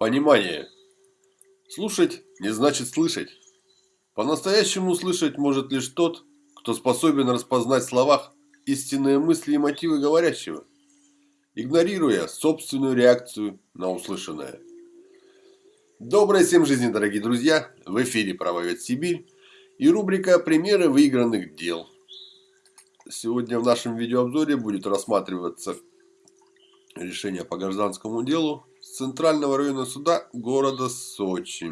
Понимание. Слушать не значит слышать. По-настоящему слышать может лишь тот, кто способен распознать в словах истинные мысли и мотивы говорящего, игнорируя собственную реакцию на услышанное. Доброй всем жизни, дорогие друзья! В эфире «Правовед Сибирь» и рубрика «Примеры выигранных дел». Сегодня в нашем видеообзоре будет рассматриваться решение по гражданскому делу Центрального района суда города Сочи.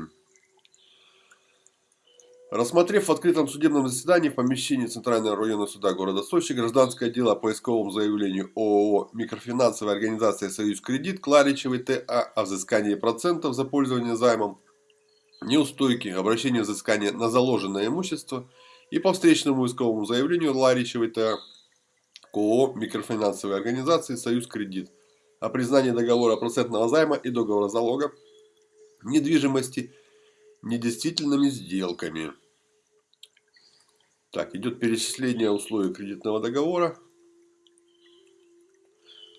Рассмотрев в открытом судебном заседании в помещении Центрального района суда города Сочи гражданское дело по исковому заявлению ООО «Микрофинансовая организация Союз Кредит» Кларичевой ТА о взыскании процентов за пользование займом, неустойки, обращение взыскания на заложенное имущество и по встречному исковому заявлению Ларичевой ТА к ООО «Микрофинансовой организации Союз Кредит» о признании договора процентного займа и договора залога недвижимости недействительными сделками. Так, идет перечисление условий кредитного договора.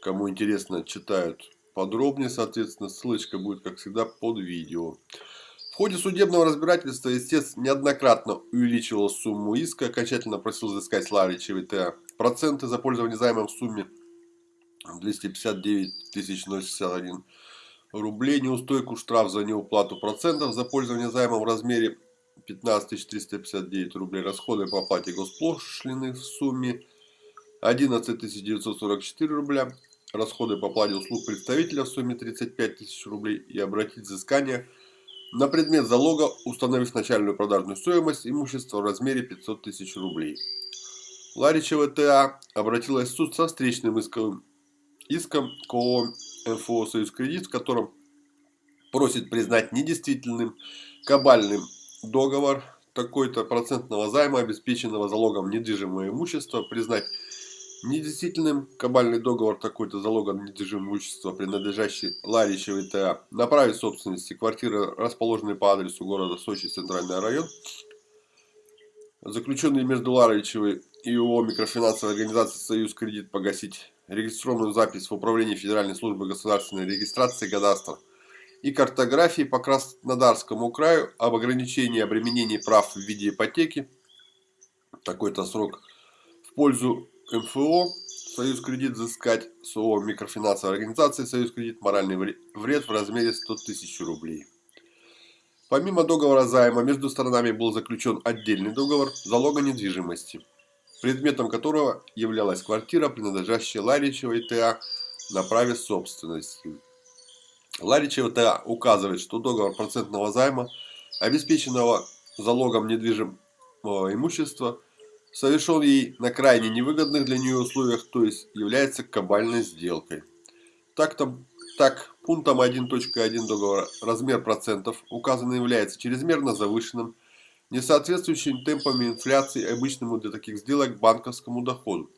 Кому интересно, читают подробнее, соответственно, ссылочка будет, как всегда, под видео. В ходе судебного разбирательства истец неоднократно увеличивал сумму иска, окончательно просил взыскать Ларича ВТА проценты за пользование займом в сумме 259 061 рублей, неустойку штраф за неуплату процентов за пользование займом в размере 15 359 рублей, расходы по оплате госпошлины в сумме 11 944 рубля, расходы по оплате услуг представителя в сумме 35 тысяч рублей. И обратить взыскание на предмет залога, установив начальную продажную стоимость имущества в размере 500 тысяч рублей. Ларичева ТА обратилась в суд со встречным исковым иском к МФО «Союз Кредит», в котором просит признать недействительным кабальным договор такой-то процентного займа, обеспеченного залогом недвижимого имущества, признать недействительным кабальный договор такой-то залогом недвижимого имущества, принадлежащий Ларичевой ТА, на праве собственности квартиры, расположенной по адресу города Сочи, Центральный район, заключенный между Ларичевой и ООО «Микрофинансовая организация Союз Кредит» погасить регистрационную запись в Управлении Федеральной службы государственной регистрации кадастра и картографии по Краснодарскому краю об ограничении обременений прав в виде ипотеки, такой-то срок, в пользу МФО, Союз Кредит взыскать с ООО Микрофинансовой организации Союз Кредит моральный вред в размере 100 тысяч рублей. Помимо договора займа между сторонами был заключен отдельный договор залога недвижимости – предметом которого являлась квартира, принадлежащая Ларичевой ТА на праве собственности. Ларичева ТА указывает, что договор процентного займа, обеспеченного залогом недвижимого имущества, совершен ей на крайне невыгодных для нее условиях, то есть является кабальной сделкой. Так, там, так пунктом 1.1 договора размер процентов указанный является чрезмерно завышенным, не соответствующим темпами инфляции обычному для таких сделок банковскому доходу,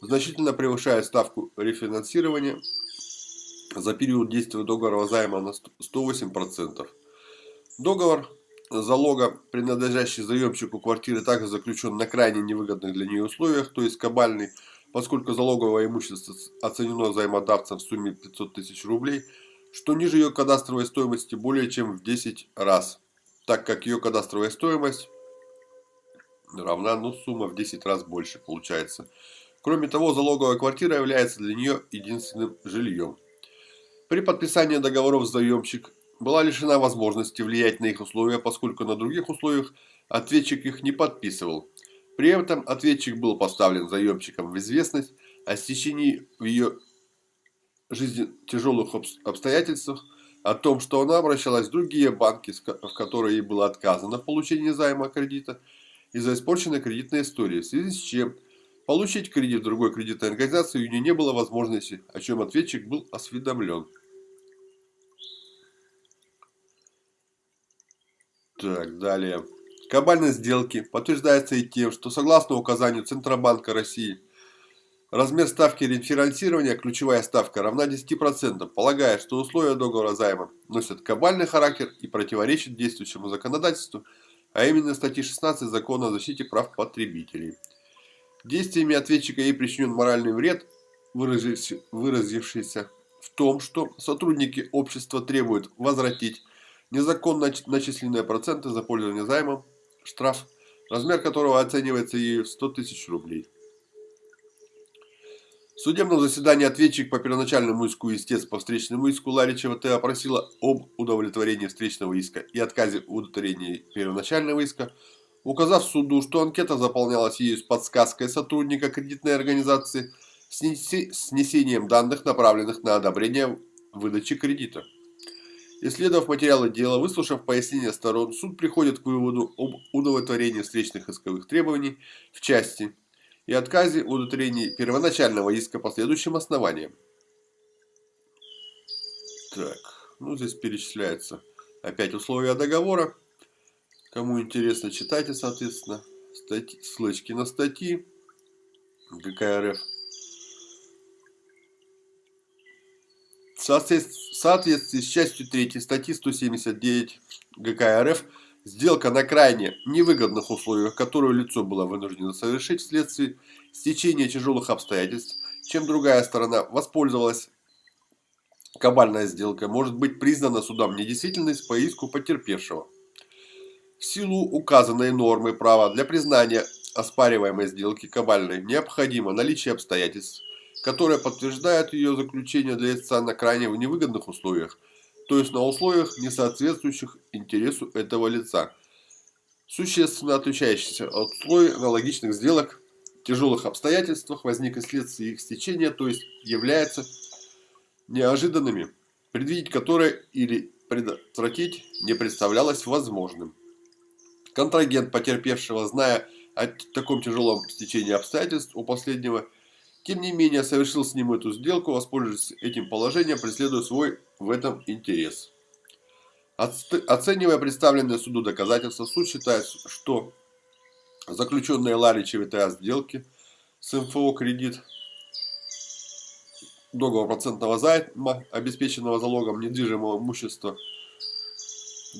значительно превышая ставку рефинансирования за период действия договора займа на 108%. Договор залога, принадлежащий заемщику квартиры, также заключен на крайне невыгодных для нее условиях, то есть кабальный, поскольку залоговое имущество оценено займодавцем в сумме 500 тысяч рублей, что ниже ее кадастровой стоимости более чем в 10 раз так как ее кадастровая стоимость равна, ну, сумма в 10 раз больше получается. Кроме того, залоговая квартира является для нее единственным жильем. При подписании договоров заемщик была лишена возможности влиять на их условия, поскольку на других условиях ответчик их не подписывал. При этом ответчик был поставлен заемщиком в известность о стечении в ее жизни тяжелых обстоятельствах, о том, что она обращалась в другие банки, в которые ей было отказано в получении займа кредита из-за испорченной кредитной истории, в связи с чем получить кредит в другой кредитной организации у нее не было возможности, о чем ответчик был осведомлен. Так, далее. Кабальность сделки подтверждается и тем, что согласно указанию Центробанка России – Размер ставки рефинансирования, ключевая ставка, равна 10%, полагая, что условия договора займа носят кабальный характер и противоречат действующему законодательству, а именно статье 16 Закона о защите прав потребителей. Действиями ответчика ей причинен моральный вред, выразившийся в том, что сотрудники общества требуют возвратить незаконно начисленные проценты за пользование займом, штраф, размер которого оценивается и в 100 тысяч рублей. В судебном заседании ответчик по первоначальному иску истец по встречному иску Ларичева Т. опросила об удовлетворении встречного иска и отказе удовлетворения первоначального иска, указав суду, что анкета заполнялась ею с подсказкой сотрудника кредитной организации с несением данных, направленных на одобрение выдачи кредита. Исследовав материалы дела, выслушав пояснения сторон, суд приходит к выводу об удовлетворении встречных исковых требований в части и отказе удовлетворении первоначального иска по следующим основаниям. Так, ну здесь перечисляются опять условия договора. Кому интересно, читайте, соответственно, статьи, ссылочки на статьи ГК РФ. В соответствии с частью 3 статьи 179 ГК РФ сделка на крайне невыгодных условиях, которую лицо было вынуждено совершить вследствие стечения тяжелых обстоятельств, чем другая сторона воспользовалась кабальная сделка, может быть признана судом недействительность по иску потерпевшего. В силу указанной нормы права для признания оспариваемой сделки кабальной необходимо наличие обстоятельств, которые подтверждают ее заключение для лица на крайне невыгодных условиях, то есть на условиях, не соответствующих интересу этого лица, существенно отличающихся от условий аналогичных сделок в тяжелых обстоятельствах, возник вследствие их стечения, то есть являются неожиданными, предвидеть которые или предотвратить не представлялось возможным. Контрагент потерпевшего, зная о таком тяжелом стечении обстоятельств у последнего, тем не менее, совершил с ним эту сделку, воспользуясь этим положением, преследуя свой в этом интерес. Оценивая представленные суду доказательства, суд считает, что заключенные Ларичев TA сделки с МФО кредит, договор процентного займа, обеспеченного залогом недвижимого имущества,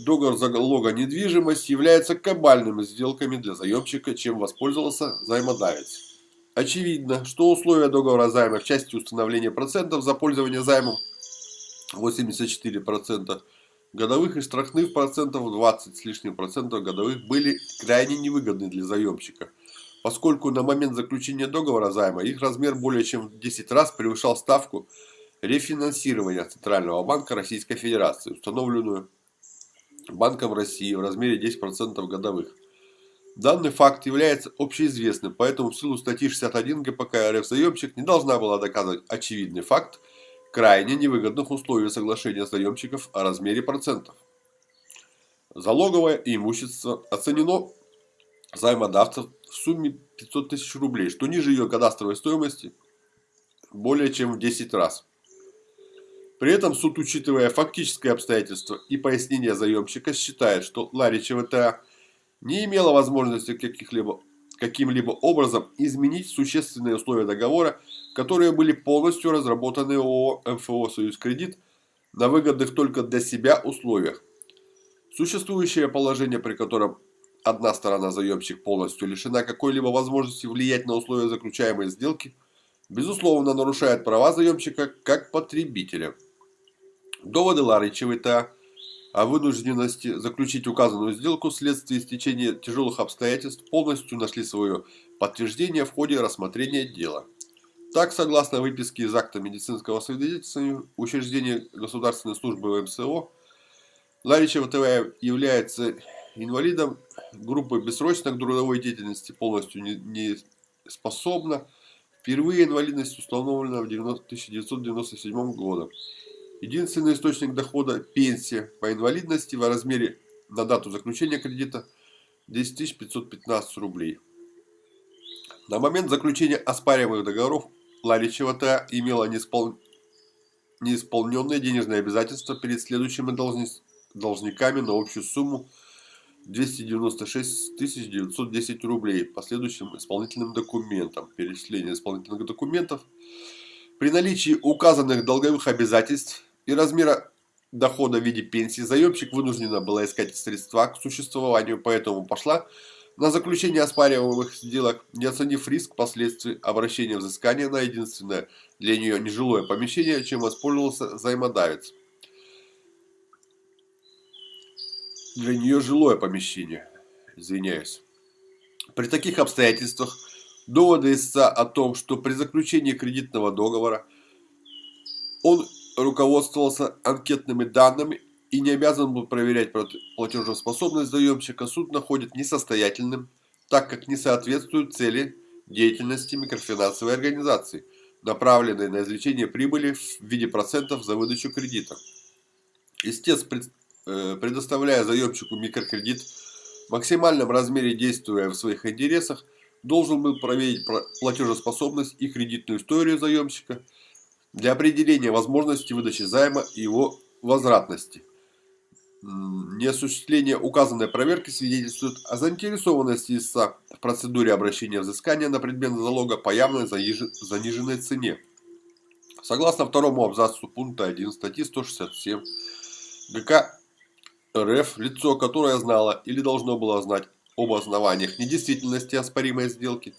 договор залога недвижимость являются кабальными сделками для заемщика, чем воспользовался займодавец. Очевидно, что условия договора займа в части установления процентов за пользование займом 84% годовых и штрафных процентов 20 с лишним процентов годовых были крайне невыгодны для заемщика, поскольку на момент заключения договора займа их размер более чем в 10 раз превышал ставку рефинансирования Центрального банка Российской Федерации, установленную Банком России в размере 10% годовых. Данный факт является общеизвестным, поэтому в силу статьи 61 ГПК РФ заемщик не должна была доказывать очевидный факт крайне невыгодных условий соглашения заемщиков о размере процентов. Залоговое имущество оценено займодавцев в сумме 500 тысяч рублей, что ниже ее кадастровой стоимости более чем в 10 раз. При этом суд, учитывая фактические обстоятельства и пояснения заемщика, считает, что Ларичева ТА не имела возможности каких-либо каким-либо образом изменить существенные условия договора, которые были полностью разработаны ООО МФО «Союз Кредит» на выгодных только для себя условиях. Существующее положение, при котором одна сторона заемщик полностью лишена какой-либо возможности влиять на условия заключаемой сделки, безусловно нарушает права заемщика как потребителя. Доводы Ларичевой TA о вынужденности заключить указанную сделку вследствие стечения тяжелых обстоятельств полностью нашли свое подтверждение в ходе рассмотрения дела. Так, согласно выписке из акта медицинского свидетельствования учреждения государственной службы МСО, Ларичева ТВ является инвалидом группы бессрочной трудовой деятельности, полностью не способна. Впервые инвалидность установлена в 1997 году. Единственный источник дохода – пенсия по инвалидности в размере на дату заключения кредита 10 515 рублей. На момент заключения оспариваемых договоров Ларичева Т. имела неиспол... неисполненные денежные обязательства перед следующими должниками на общую сумму 296 910 рублей по следующим исполнительным документам. Перечисление исполнительных документов. При наличии указанных долговых обязательств и размера дохода в виде пенсии, заемщик вынуждена была искать средства к существованию, поэтому пошла на заключение оспариваемых сделок, не оценив риск последствий обращения взыскания на единственное для нее нежилое помещение, чем воспользовался взаимодавец. Для нее жилое помещение. Извиняюсь. При таких обстоятельствах доводы истца о том, что при заключении кредитного договора он руководствовался анкетными данными и не обязан был проверять платежеспособность заемщика, суд находит несостоятельным, так как не соответствует цели деятельности микрофинансовой организации, направленной на извлечение прибыли в виде процентов за выдачу кредита. Истец, э, предоставляя заемщику микрокредит в максимальном размере действуя в своих интересах, должен был проверить платежеспособность и кредитную историю заемщика для определения возможности выдачи займа и его возвратности. Неосуществление указанной проверки свидетельствует о заинтересованности истца в процедуре обращения взыскания на предмет залога по явной заниженной цене. Согласно второму абзацу пункта 1 статьи 167 ГК РФ, лицо, которое знало или должно было знать об основаниях недействительности оспоримой сделки,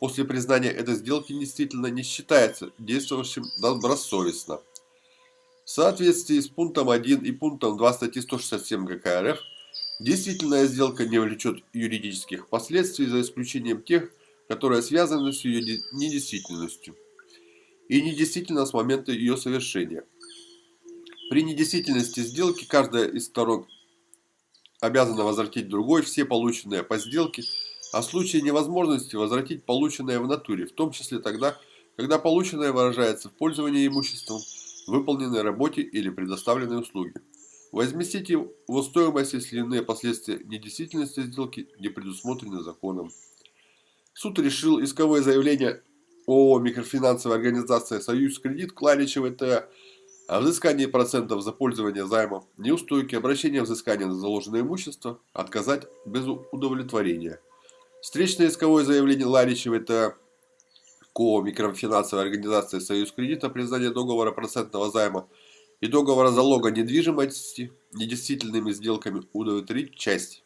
после признания этой сделки действительно не считается действовавшим добросовестно. В соответствии с пунктом 1 и пунктом 2 статьи 167 ГК РФ, действительная сделка не влечет юридических последствий за исключением тех, которые связаны с ее недействительностью и недействительна с момента ее совершения. При недействительности сделки каждая из сторон обязана возвратить другой все полученные по сделке, а в случае невозможности возвратить полученное в натуре, в том числе тогда, когда полученное выражается в пользовании имуществом, выполненной работе или предоставленной услуги. Возместить его стоимость, если иные последствия недействительности сделки не предусмотрены законом. Суд решил исковое заявление ООО «Микрофинансовая организация Союз Кредит» Кларичевой ТА о взыскании процентов за пользование займом, неустойки, обращение взыскания на заложенное имущество отказать без удовлетворения. Встречное исковое заявление Ларичевой ТА КО «Микрофинансовая организация Союз кредита» признание договора процентного займа и договора залога недвижимости недействительными сделками удовлетворить часть.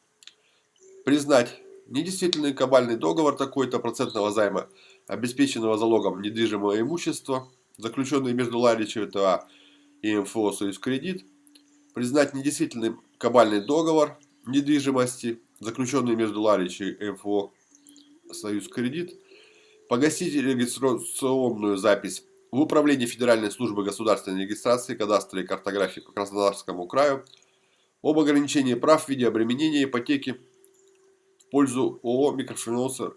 Признать недействительный кабальный договор такой-то процентного займа, обеспеченного залогом недвижимого имущества, заключенный между Ларичевой ТА и МФО «Союз кредит», признать недействительным кабальный договор недвижимости, заключенный между Ларичевой и МФО «Союз кредит», Погасить регистрационную запись в Управлении Федеральной службы государственной регистрации, кадастра и картографии по Краснодарскому краю об ограничении прав в виде обременения ипотеки в пользу ООО микрофинансовой,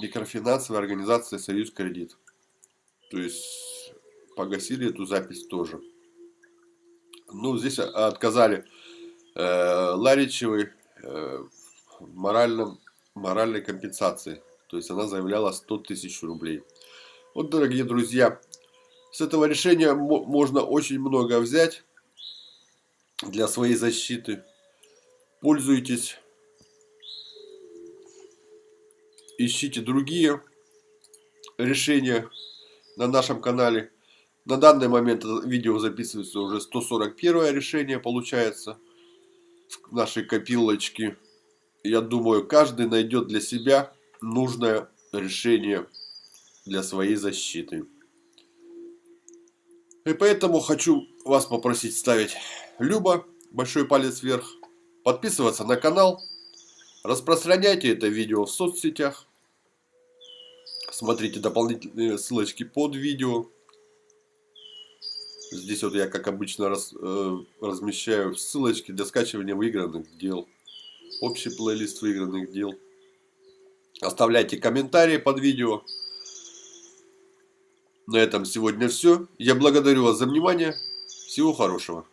микрофинансовой организации «Союз Кредит». То есть погасили эту запись тоже. Ну, здесь отказали э, Ларичевой в моральном, моральной компенсации. То есть она заявляла 100 тысяч рублей. Вот, дорогие друзья, с этого решения можно очень много взять для своей защиты. Пользуйтесь. Ищите другие решения на нашем канале. На данный момент видео записывается уже 141 решение получается нашей копилочке. Я думаю, каждый найдет для себя нужное решение для своей защиты. И поэтому хочу вас попросить ставить любо, большой палец вверх, подписываться на канал, распространяйте это видео в соцсетях, смотрите дополнительные ссылочки под видео. Здесь вот я, как обычно, раз, э, размещаю ссылочки для скачивания выигранных дел. Общий плейлист выигранных дел. Оставляйте комментарии под видео. На этом сегодня все. Я благодарю вас за внимание. Всего хорошего.